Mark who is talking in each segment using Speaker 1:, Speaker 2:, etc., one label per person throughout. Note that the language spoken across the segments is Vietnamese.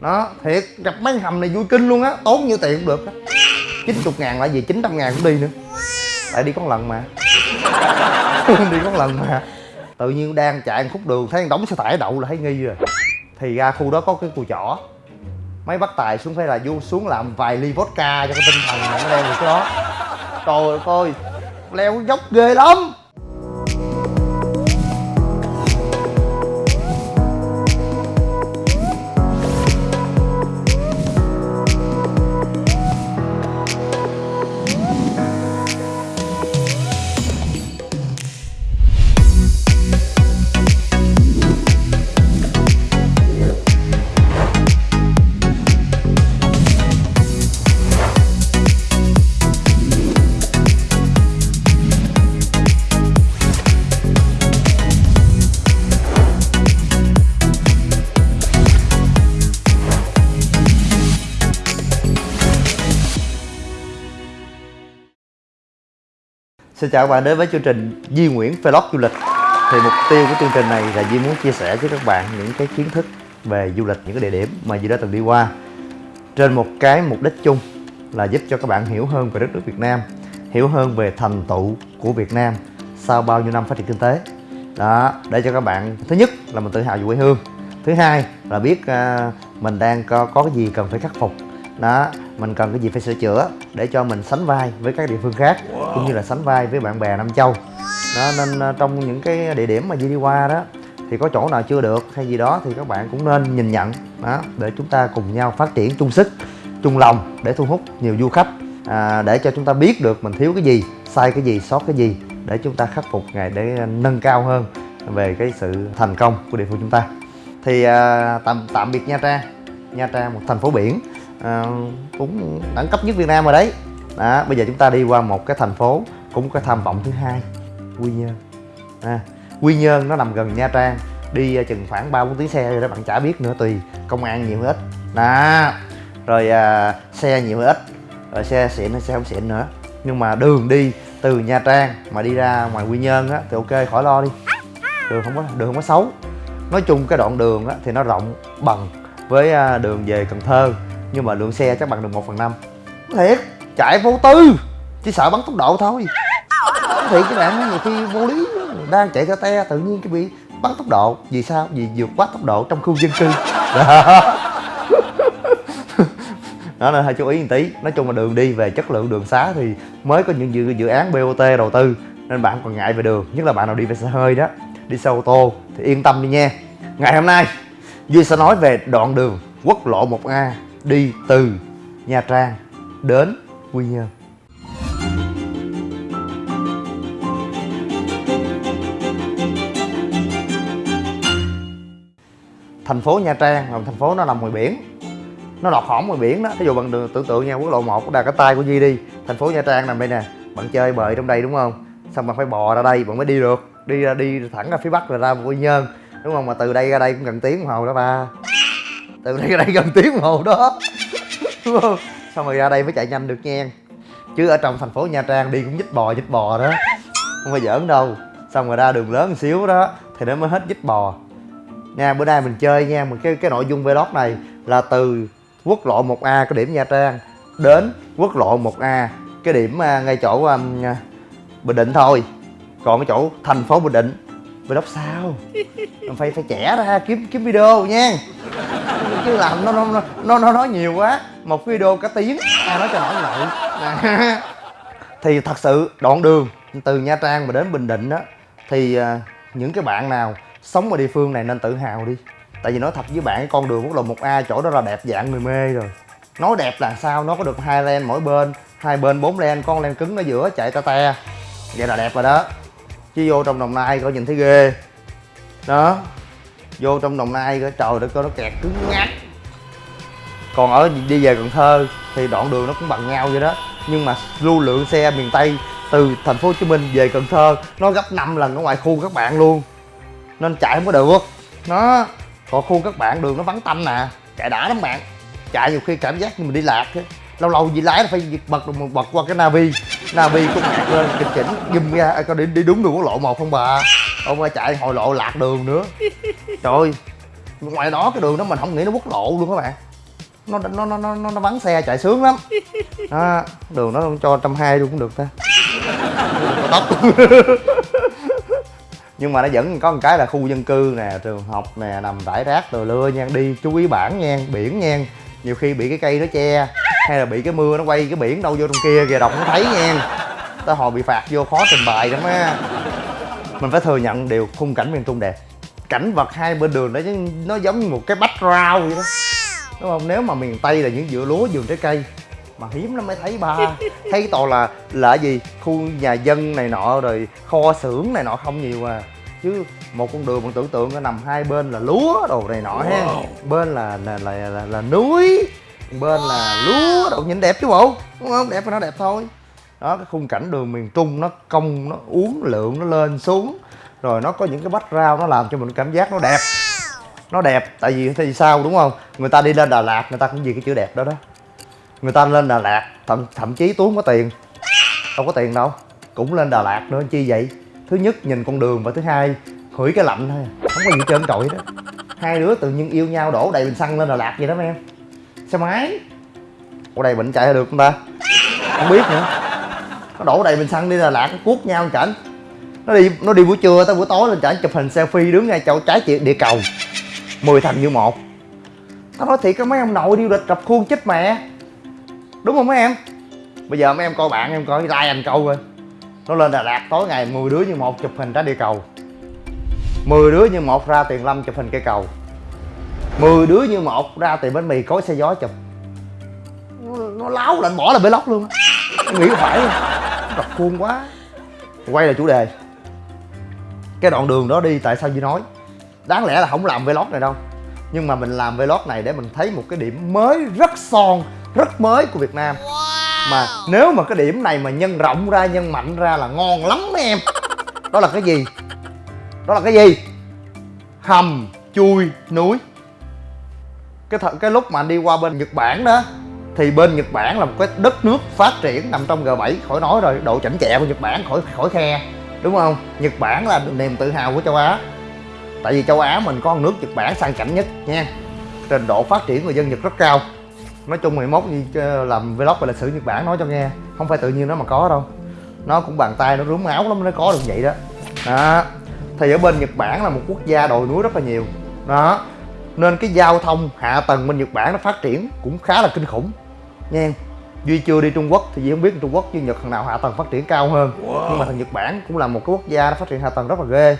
Speaker 1: đó, thiệt, gặp mấy hầm này vui kinh luôn á, tốn nhiêu tiền cũng được á. 90 ngàn là gì? 900 ngàn cũng đi nữa. Tại đi có lần mà. Đi có lần mà. Tự nhiên đang chạy một khúc đường, thấy đóng xe tải đậu là thấy nghi rồi. Thì ra khu đó có cái cùi chỏ mấy bác tài xuống phải là vô, xuống làm vài ly vodka cho cái tinh thần mà nó leo được cái đó. Trời ơi coi leo dốc ghê lắm. Xin chào các bạn đến với chương trình Di Nguyễn Vlog du lịch. Thì mục tiêu của chương trình này là Di muốn chia sẻ với các bạn những cái kiến thức về du lịch, những cái địa điểm mà Di đã từng đi qua. Trên một cái mục đích chung là giúp cho các bạn hiểu hơn về đất nước Việt Nam Hiểu hơn về thành tựu của Việt Nam sau bao nhiêu năm phát triển kinh tế. Đó, để cho các bạn thứ nhất là mình tự hào về quê hương Thứ hai là biết uh, mình đang có, có cái gì cần phải khắc phục đó mình cần cái gì phải sửa chữa để cho mình sánh vai với các địa phương khác wow. cũng như là sánh vai với bạn bè Nam Châu. Đó nên uh, trong những cái địa điểm mà Di đi qua đó thì có chỗ nào chưa được hay gì đó thì các bạn cũng nên nhìn nhận. Đó để chúng ta cùng nhau phát triển chung sức chung lòng để thu hút nhiều du khách à, để cho chúng ta biết được mình thiếu cái gì sai cái gì sót cái gì để chúng ta khắc phục ngày để nâng cao hơn về cái sự thành công của địa phương chúng ta. Thì à, tạm tạm biệt Nha Trang. Nha Trang một thành phố biển à, cũng đẳng cấp nhất Việt Nam rồi đấy. Đó bây giờ chúng ta đi qua một cái thành phố cũng có tham vọng thứ hai Quy Nhơn. À, Quy Nhơn nó nằm gần Nha Trang đi à, chừng khoảng ba bốn tiếng xe rồi đó bạn chả biết nữa tùy công an nhiều hay ít. Đó rồi à, xe nhiều hay ít rồi xe xịn hay xe không xịn nữa. Nhưng mà đường đi từ Nha Trang mà đi ra ngoài Quy Nhơn á thì ok khỏi lo đi. Đường không có đường không có xấu. Nói chung cái đoạn đường á thì nó rộng bằng với à, đường về Cần Thơ nhưng mà lượng xe chắc bằng được 1 phần năm. Thiệt chạy vô tư chỉ sợ bắn tốc độ thôi. Thiệt các bạn nhiều khi vô lý đang chạy ra te tự nhiên cái bị bắn tốc độ. Vì sao? Vì vượt quá tốc độ trong khu dân cư. Đó đó nên hơi chú ý một tí. Nói chung là đường đi về chất lượng đường xá thì mới có những dự, dự án bot đầu tư. Nên bạn còn ngại về đường nhất là bạn nào đi về xe hơi đó. Đi xe ô tô thì yên tâm đi nha. Ngày hôm nay duy sẽ nói về đoạn đường quốc lộ 1A đi từ Nha Trang đến Quy Nhơn. Thành phố Nha Trang là thành phố nó nằm ngoài biển. Nó lọt hỏng ngoài biển đó. Ví dụ bằng đường tưởng tượng nha, quốc lộ 1 đặt cái tay của Di đi. Thành phố Nha Trang nằm đây nè. Bạn chơi bời trong đây đúng không? Xong bạn phải bò ra đây, bạn mới đi được. Đi ra, đi thẳng ra phía bắc rồi ra Quy Nhơn. Đúng không? Mà từ đây ra đây cũng gần tiếng đồng hồ đó ba từ đây ra đây gần tiếng hồ đó. Đúng không? Xong rồi ra đây mới chạy nhanh được nha chứ ở trong thành phố nha trang đi cũng dít bò dít bò đó. Không phải giỡn đâu. Xong rồi ra đường lớn một xíu đó thì nó mới hết dít bò. Nha bữa nay mình chơi nha một cái cái nội dung vlog này là từ quốc lộ 1A cái điểm Nha Trang đến quốc lộ 1A cái điểm à, ngay chỗ um, Bình Định thôi. Còn cái chỗ thành phố Bình Định. Vlog sao? Mình phải phải trẻ ra kiếm kiếm video nha chứ làm nó nó nó nó nói nhiều quá. Một video cả tiếng. Ai nói cho nổi vậy? Thì thật sự, đoạn đường từ nha trang mà đến bình định đó thì à, những cái bạn nào sống ở địa phương này nên tự hào đi. Tại vì nói thật với bạn, con đường quốc lộ 1A chỗ đó là đẹp dạng người mê rồi. Nói đẹp là sao? Nó có được hai len mỗi bên, hai bên bốn len, con len cứng ở giữa chạy ta te. Vậy là đẹp rồi đó. Chứ vô trong đồng nai coi nhìn thấy ghê. Đó. Vô trong đồng nai coi, trời đất coi nó kẹt cứng ngắt còn ở đi về cần thơ thì đoạn đường nó cũng bằng nhau vậy đó. Nhưng mà lưu lượng xe miền tây từ thành phố hồ chí minh về cần thơ nó gấp 5 lần ở ngoài khu các bạn luôn. Nên chạy không có được. Nó còn khu các bạn đường nó vắng tanh nè chạy đã lắm bạn. Chạy nhiều khi cảm giác như mình đi lạc thế. Lâu lâu gì lái là phải bật bật qua cái navi. Navi cũng lạc lên chỉnh chỉnh ghim ra à, coi đi, đi đúng đường quốc lộ một không bà. Ông ơi chạy hồi lộ lạc đường nữa. Trời ơi ngoài đó cái đường đó mình không nghĩ nó quốc lộ luôn các bạn nó nó nó nó, nó vắng xe chạy sướng lắm. Đó, đường nó cho trăm hai luôn cũng được ta. Tốc nhưng mà nó vẫn có một cái là khu dân cư nè trường học nè nằm rải rác rồi lưa nha đi chú ý bản nha biển nha. Nhiều khi bị cái cây nó che hay là bị cái mưa nó quay cái biển đâu vô trong kia kìa đọc không thấy nha. Ta hồi bị phạt vô khó trình bày lắm á. Mình phải thừa nhận điều khung cảnh miền trung đẹp. Cảnh vật hai bên đường đó nó giống như một cái background vậy đó đúng không? Nếu mà miền tây là những vựa lúa vườn trái cây mà hiếm lắm mới thấy ba. Thấy toàn là là gì? Khu nhà dân này nọ rồi kho xưởng này nọ không nhiều à. Chứ một con đường mình tưởng tượng nó nằm hai bên là lúa đồ này nọ ha. Bên là là là là, là núi bên là lúa đồ. Nhìn đẹp chứ bộ đúng không? Đẹp thì nó đẹp thôi. Đó cái khung cảnh đường miền trung nó cong nó uốn lượn nó lên xuống. Rồi nó có những cái bách rau nó làm cho mình cảm giác nó đẹp nó đẹp, tại vì thì sao, đúng không? Người ta đi lên đà lạt, người ta cũng vì cái chữ đẹp đó đó. Người ta lên đà lạt, thậm thậm chí tú không có tiền. Đâu có tiền đâu, cũng lên đà lạt nữa, chi vậy? Thứ nhất, nhìn con đường và thứ hai, hửi cái lạnh thôi à. không có gì trơn trội đó hai đứa tự nhiên yêu nhau đổ đầy bình xăng lên đà lạt vậy đó mấy em. Xe máy. Ở đây bệnh chạy được không ta? Không biết nữa. Nó đổ đầy bình xăng đi đà lạt, nó cuốc nhau chảnh nó đi nó đi buổi trưa tới buổi tối lên chảnh chụp hình selfie đứng ngay chỗ trái địa cầu mười thành như một. Tao nói thiệt cái mấy ông nội đi lịch rập khuôn chết mẹ. Đúng không mấy em? Bây giờ mấy em coi bạn em coi like anh câu rồi nó lên đà lạt tối ngày 10 đứa như một chụp hình ra địa cầu. 10 đứa như một ra tiền lâm chụp hình cây cầu. 10 đứa như một ra tiền bánh mì cối xe gió chụp. Nó, nó láo lạnh bỏ là bê lóc luôn nghĩ phải Rập khuôn quá. Quay lại chủ đề. Cái đoạn đường đó đi tại sao Duy nói? Đáng lẽ là không làm vlog này đâu. Nhưng mà mình làm vlog này để mình thấy một cái điểm mới rất son rất mới của Việt Nam. Mà nếu mà cái điểm này mà nhân rộng ra nhân mạnh ra là ngon lắm mấy em. Đó là cái gì? Đó là cái gì? Hầm chui núi. Cái th- cái lúc mà anh đi qua bên Nhật Bản đó thì bên Nhật Bản là một cái đất nước phát triển nằm trong G7 khỏi nói rồi độ chảnh chẹ của Nhật Bản khỏi khỏi khe. Đúng không? Nhật Bản là niềm tự hào của châu Á tại vì châu Á mình có nước Nhật Bản sang chảnh nhất nha. Trình độ phát triển người dân Nhật rất cao. Nói chung 11 như làm vlog về lịch sử Nhật Bản nói cho nghe. Không phải tự nhiên nó mà có đâu. Nó cũng bàn tay nó rúm áo lắm nó có được vậy đó. Đó. Thì ở bên Nhật Bản là một quốc gia đồi núi rất là nhiều. Đó. Nên cái giao thông hạ tầng bên Nhật Bản nó phát triển cũng khá là kinh khủng. Nha. Duy chưa đi Trung Quốc thì Duy không biết Trung Quốc với Nhật thằng nào hạ tầng phát triển cao hơn. Wow. nhưng mà thằng Nhật Bản cũng là một cái quốc gia nó phát triển hạ tầng rất là ghê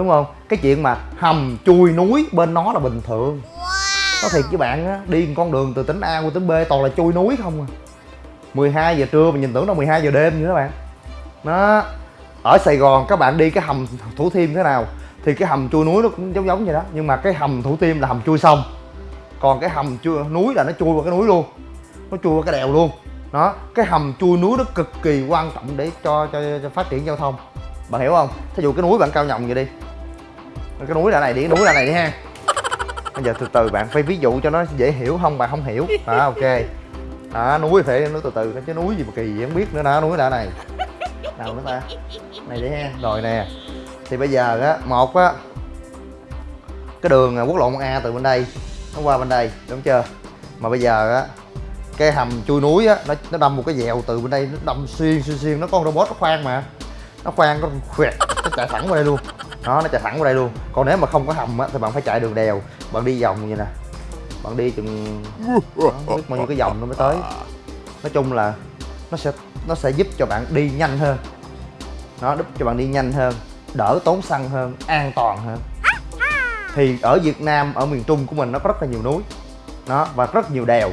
Speaker 1: đúng không? Cái chuyện mà hầm chui núi bên nó là bình thường. Wow. nói thiệt với bạn á đi một con đường từ tỉnh A qua tỉnh B toàn là chui núi không à. 12 giờ trưa mà nhìn tưởng là 12 giờ đêm như các bạn. Nó ở Sài Gòn các bạn đi cái hầm Thủ Thiêm thế nào thì cái hầm chui núi nó cũng giống giống vậy đó. Nhưng mà cái hầm Thủ Thiêm là hầm chui sông. Còn cái hầm chui núi là nó chui qua cái núi luôn. Nó chui qua cái đèo luôn. Đó. Cái hầm chui núi nó cực kỳ quan trọng để cho cho, cho phát triển giao thông. Bạn hiểu không? Thí dụ cái núi bạn cao nhồng vậy đi cái núi là này đi cái núi là này đi ha. Bây giờ từ từ bạn phải ví dụ cho nó dễ hiểu, không bạn không hiểu. À ok. Đó, núi phải nó từ từ chứ núi gì mà kỳ gì không biết nữa. Đó, núi là này. Nào nữa ta. Này đi ha, rồi nè. Thì bây giờ á, một á, cái đường à, quốc lộ 1A từ bên đây, nó qua bên đây, đúng chưa? Mà bây giờ á, cái hầm chui núi á, nó nó đâm một cái dèo từ bên đây, nó đâm xuyên xuyên xuyên. Nó có con robot nó khoan mà. Nó khoan, nó khoẹt, nó chạy thẳng qua đây luôn đó nó chạy thẳng qua đây luôn. Còn nếu mà không có hầm á thì bạn phải chạy đường đèo. Bạn đi vòng như nè. Bạn đi chừng đó, biết bao nhiêu cái vòng nó mới tới. Nói chung là nó sẽ nó sẽ giúp cho bạn đi nhanh hơn. Nó giúp cho bạn đi nhanh hơn đỡ tốn xăng hơn an toàn hơn. Thì ở Việt Nam ở miền Trung của mình nó có rất là nhiều núi. Nó và rất nhiều đèo.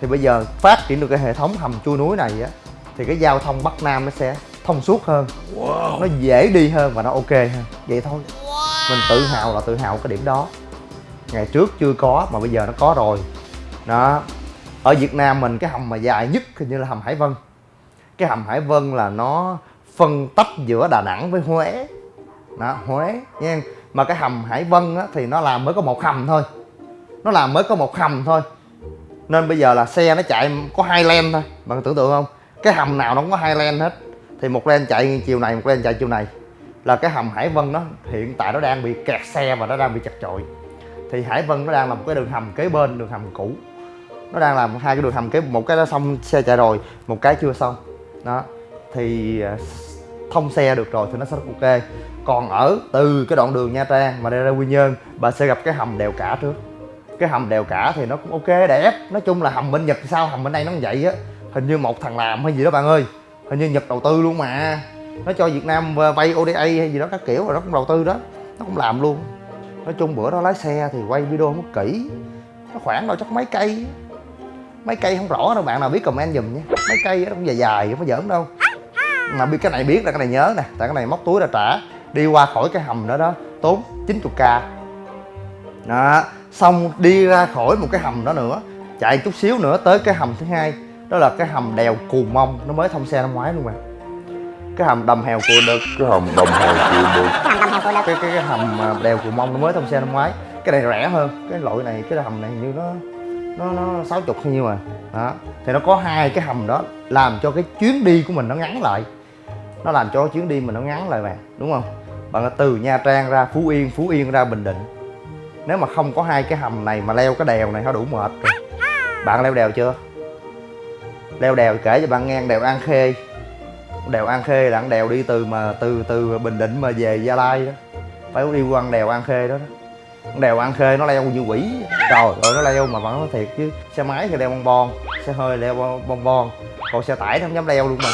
Speaker 1: Thì bây giờ phát triển được cái hệ thống hầm chui núi này á thì cái giao thông Bắc Nam nó sẽ thông suốt hơn. Wow. nó dễ đi hơn và nó ok hơn. Vậy thôi. Wow. mình tự hào là tự hào cái điểm đó. Ngày trước chưa có mà bây giờ nó có rồi. Đó. Ở Việt Nam mình cái hầm mà dài nhất hình như là hầm Hải Vân. Cái hầm Hải Vân là nó phân tách giữa Đà Nẵng với Huế. Đó Huế nha. Mà cái hầm Hải Vân á, thì nó làm mới có một hầm thôi. Nó làm mới có một hầm thôi. Nên bây giờ là xe nó chạy có hai len thôi. Bạn tưởng tượng không? Cái hầm nào nó cũng có hai len hết thì một len chạy chiều này, một len chạy chiều này. Là cái hầm Hải Vân nó hiện tại nó đang bị kẹt xe và nó đang bị chật chội. Thì Hải Vân nó đang là một cái đường hầm kế bên, đường hầm cũ. Nó đang làm hai cái đường hầm cái một cái đã xong xe chạy rồi, một cái chưa xong. Đó. Thì à, thông xe được rồi thì nó sẽ ok. Còn ở từ cái đoạn đường Nha Trang mà đi ra Quy Nhơn, bà sẽ gặp cái hầm đèo cả trước. Cái hầm đèo cả thì nó cũng ok, đẹp. Nói chung là hầm bên Nhật thì sao, hầm bên đây nó cũng vậy á. Hình như một thằng làm hay gì đó, bạn ơi hình như Nhật đầu tư luôn mà. Nó cho Việt Nam vay ODA hay gì đó các kiểu rồi nó cũng đầu tư đó. Nó cũng làm luôn. Nói chung bữa đó lái xe thì quay video không có kỹ. Nó khoảng đâu chắc mấy cây. Mấy cây không rõ đâu bạn, nào biết comment giùm nhé mấy cây nó cũng dài dài, không có giỡn đâu. Mà biết cái này biết là cái này nhớ nè, tại cái này móc túi ra trả. Đi qua khỏi cái hầm đó đó, tốn 90k đó, xong đi ra khỏi một cái hầm đó nữa, chạy chút xíu nữa tới cái hầm thứ hai đó là cái hầm đèo cù mông. Nó mới thông xe năm ngoái luôn mà. Cái hầm đầm hèo cù đực
Speaker 2: cái hầm đồng hồ chịu được
Speaker 1: cái cái cái hầm à, đèo cù mông nó mới thông xe năm ngoái. Cái này rẻ hơn. Cái loại này cái hầm này như nó nó nó sáu chục hay nhiêu mà. Đó. Thì nó có hai cái hầm đó làm cho cái chuyến đi của mình nó ngắn lại. Nó làm cho chuyến đi mình nó ngắn lại mà đúng không? Bạn từ nha trang ra phú yên phú yên ra bình định. Nếu mà không có hai cái hầm này mà leo cái đèo này nó đủ mệt rồi. Bạn leo đèo chưa leo đèo kể cho bạn nghe đèo an khê. Đèo an khê là đèo đi từ mà từ từ bình định mà về gia lai đó. Phải đi qua đèo an khê đó, đó. Đèo an khê nó leo như quỷ. Trời ơi nó leo mà vẫn nói thiệt chứ. Xe máy thì leo bon bon xe hơi leo bon bon còn xe tải nó không dám leo luôn mà.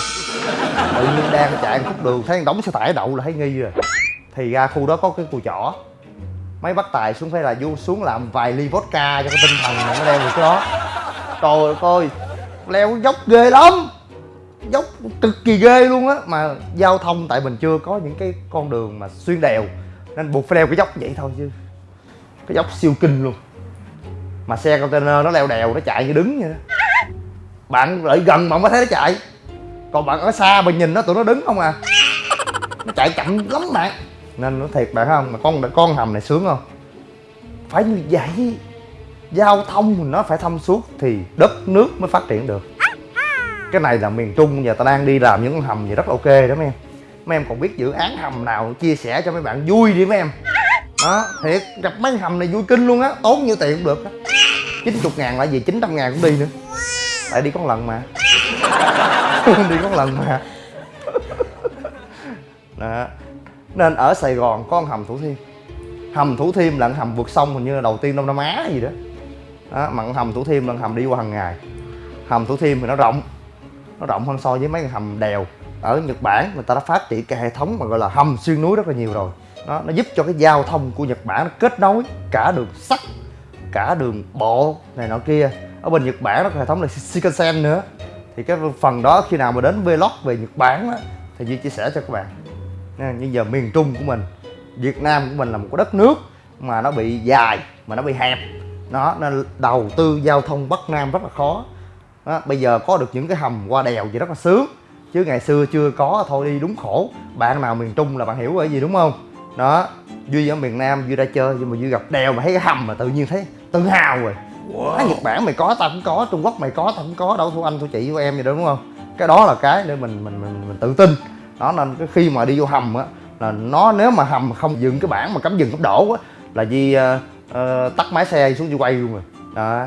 Speaker 1: Tự nhiên đang chạy khúc đường thấy đóng xe tải đậu là thấy nghi rồi. Thì ra khu đó có cái cùi chỏ. Mấy bác tài xuống phải là vô xuống làm vài ly vodka cho cái tinh thần này nó leo được cái đó. Trời ơi leo dốc ghê lắm. Dốc cực kỳ ghê luôn á. Mà giao thông tại mình chưa có những cái con đường mà xuyên đèo, nên buộc phải leo cái dốc vậy thôi chứ. Cái dốc siêu kinh luôn. Mà xe container nó leo đèo, nó chạy như đứng vậy đó. Bạn lại gần mà mới thấy nó chạy. Còn bạn ở xa bạn nhìn nó, tụi nó đứng không à. Nó chạy chậm lắm bạn. Nên nó thiệt bạn không, mà con con hầm này sướng không? Phải như vậy giao thông nó phải thông suốt thì đất nước mới phát triển được. Cái này là miền trung giờ ta đang đi làm những con hầm gì rất là ok đó mấy em. Mấy em còn biết dự án hầm nào chia sẻ cho mấy bạn vui đi mấy em. Đó, thiệt, gặp mấy hầm này vui kinh luôn á, tốn nhiêu tiền cũng được á. Chín chục ngàn là gì? Chín trăm ngàn cũng đi nữa. Tại đi có lần mà. Đi có lần mà. Đó. Nên ở sài gòn có con hầm thủ thiêm. Hầm thủ thiêm là hầm vượt sông hình như là đầu tiên đông nam á gì đó đó mặn hầm thủ thiêm là hầm đi qua hàng ngày. Hầm thủ thiêm thì nó rộng nó rộng hơn so với mấy cái hầm đèo. Ở nhật bản người ta đã phát triển cái hệ thống mà gọi là hầm xuyên núi rất là nhiều rồi. Nó nó giúp cho cái giao thông của nhật bản nó kết nối cả đường sắt cả đường bộ này nọ kia. Ở bên nhật bản nó có hệ thống là shinkansen nữa. Thì cái phần đó khi nào mà đến vlog về nhật bản đó, thì duy chia sẻ cho các bạn. Nhưng giờ miền trung của mình việt nam của mình là một cái đất nước mà nó bị dài mà nó bị hẹp nó nên đầu tư giao thông bắc nam rất là khó. Đó, bây giờ có được những cái hầm qua đèo gì rất là sướng. Chứ ngày xưa chưa có thôi đi đúng khổ. Bạn nào miền trung là bạn hiểu cái gì đúng không? Đó duy ở miền nam duy ra chơi nhưng mà duy gặp đèo mà thấy cái hầm mà tự nhiên thấy tự hào rồi. Wow. nhật bản mày có tao cũng có trung quốc mày có tao cũng có đâu thua anh thua chị của em gì đó đúng không? Cái đó là cái để mình mình mình, mình tự tin. Đó nên cái khi mà đi vô hầm á là nó nếu mà hầm không dừng cái bảng mà cấm dừng tốc độ á là duy uh, tắt máy xe xuống dưới quay luôn rồi. Đó.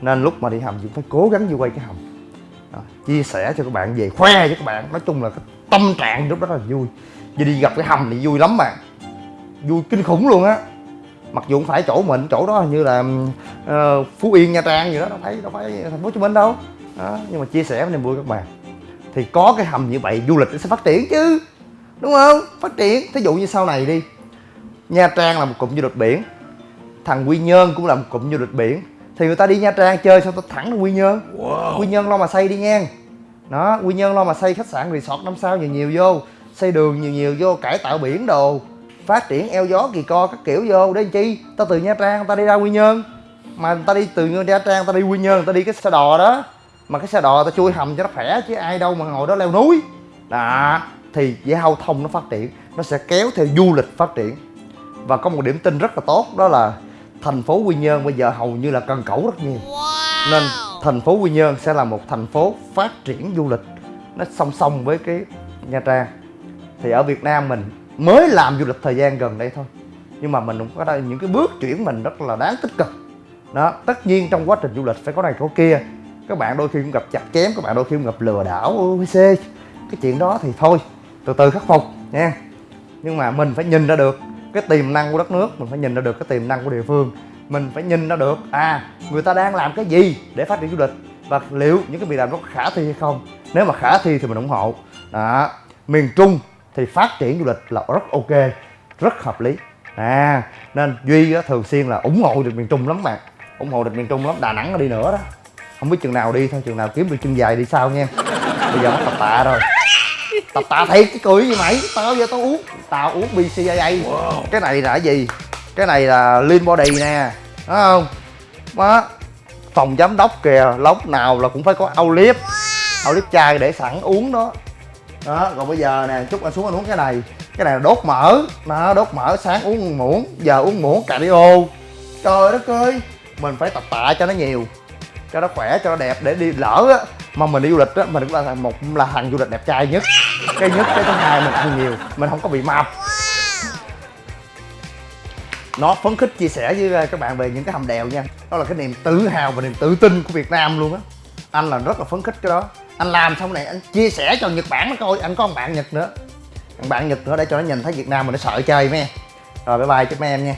Speaker 1: Nên lúc mà đi hầm cũng phải cố gắng đi quay cái hầm. Đó. chia sẻ cho các bạn về khoe cho các bạn. Nói chung là cái tâm trạng lúc đó rất là vui. Vì đi gặp cái hầm thì vui lắm mà. Vui kinh khủng luôn á. Mặc dù không phải chỗ mình chỗ đó như là uh, phú yên nha trang gì đó đâu phải đâu phải thành phố hồ chí minh đâu. Đó, nhưng mà chia sẻ với niềm vui các bạn. Thì có cái hầm như vậy du lịch nó sẽ phát triển chứ. Đúng không? Phát triển. Thí dụ như sau này đi nha trang là một cụm du lịch biển thằng quy nhơn cũng là một cụm du lịch biển. Thì người ta đi nha trang chơi sao ta thẳng quy nhơn. Wow. quy nhơn lo mà xây đi nha đó quy nhơn lo mà xây khách sạn resort năm sao nhiều nhiều vô. Xây đường nhiều nhiều vô cải tạo biển đồ. Phát triển eo gió kỳ co các kiểu vô. Để chi? Ta từ nha trang ta đi ra quy nhơn. Mà người ta đi từ nha trang ta đi quy nhơn ta đi cái xe đò đó. Mà cái xe đò ta chui hầm cho nó khỏe chứ ai đâu mà ngồi đó leo núi. Đó thì giao thông nó phát triển. Nó sẽ kéo theo du lịch phát triển. Và có một điểm tin rất là tốt đó là thành phố quy nhơn bây giờ hầu như là cần cẩu rất nhiều. Nên thành phố quy nhơn sẽ là một thành phố phát triển du lịch. Nó song song với cái nha trang. Thì ở việt nam mình mới làm du lịch thời gian gần đây thôi. Nhưng mà mình cũng có đây những cái bước chuyển mình rất là đáng tích cực. Đó tất nhiên trong quá trình du lịch phải có này có kia. Các bạn đôi khi cũng gặp chặt chém các bạn đôi khi cũng gặp lừa đảo OVC cái chuyện đó thì thôi từ từ khắc phục nha. Nhưng mà mình phải nhìn ra được cái tiềm năng của đất nước, mình phải nhìn ra được cái tiềm năng của địa phương. Mình phải nhìn ra được à người ta đang làm cái gì để phát triển du lịch và liệu những cái việc làm đó khả thi hay không. Nếu mà khả thi thì mình ủng hộ. Đó, miền trung thì phát triển du lịch là rất ok, rất hợp lý. À nên duy thường xuyên là ủng hộ được miền trung lắm bạn, ủng hộ được miền trung lắm. Đà nẵng đi nữa đó. Không biết chừng nào đi thôi, chừng nào kiếm được chân dài đi sau nha. Bây giờ mất tập tạ rồi tập tạ thiệt cái cười gì mày? Tao giờ tao uống. Tao uống bcaa cái này là cái gì? Cái này là lean body nè. Đúng không? Đó. Phòng giám đốc kìa lúc nào là cũng phải có outlive outlive chai để sẵn uống đó. Đó còn bây giờ nè chút anh xuống anh uống cái này. Cái này là đốt mỡ. Nó đốt mỡ sáng uống muỗng giờ uống muỗng cardio. Trời đất ơi. Mình phải tập tạ cho nó nhiều cho nó khỏe cho nó đẹp để đi lỡ á mà mình đi du lịch á, mình cũng là một, là thằng du lịch đẹp trai nhất. Cái nhất, cái thứ hai mình ăn nhiều, mình không có bị mập nó phấn khích chia sẻ với ờ, các bạn về những cái hầm đèo nha. Đó là cái niềm tự hào và niềm tự tin của việt nam luôn á. Anh là rất là phấn khích cái đó. Anh làm xong này, anh chia sẻ cho nhật bản nó coi, anh có một bạn nhật nữa. Thằng bạn nhật nữa để cho nó nhìn thấy việt nam mình nó sợ chơi mấy em. Rồi bye bye chúc mấy em nha.